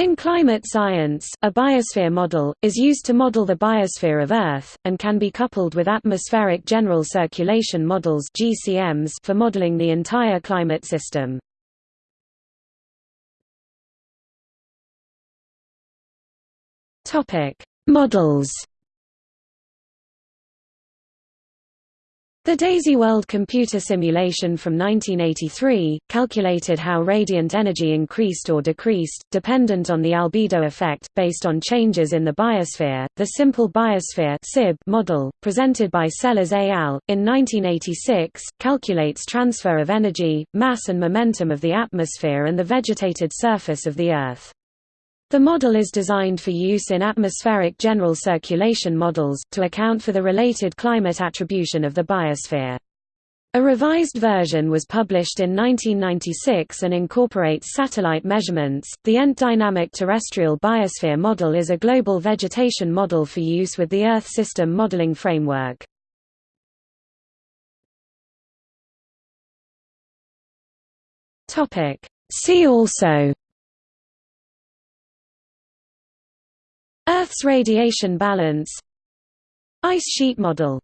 In climate science, a biosphere model, is used to model the biosphere of Earth, and can be coupled with atmospheric general circulation models for modeling the entire climate system. Models The DAISY World computer simulation from 1983, calculated how radiant energy increased or decreased, dependent on the albedo effect, based on changes in the biosphere. The simple biosphere model, presented by Sellers et al., in 1986, calculates transfer of energy, mass and momentum of the atmosphere and the vegetated surface of the Earth. The model is designed for use in atmospheric general circulation models, to account for the related climate attribution of the biosphere. A revised version was published in 1996 and incorporates satellite measurements. The ENT Dynamic Terrestrial Biosphere Model is a global vegetation model for use with the Earth System Modeling Framework. Topic: See also Earth's radiation balance. Ice sheet model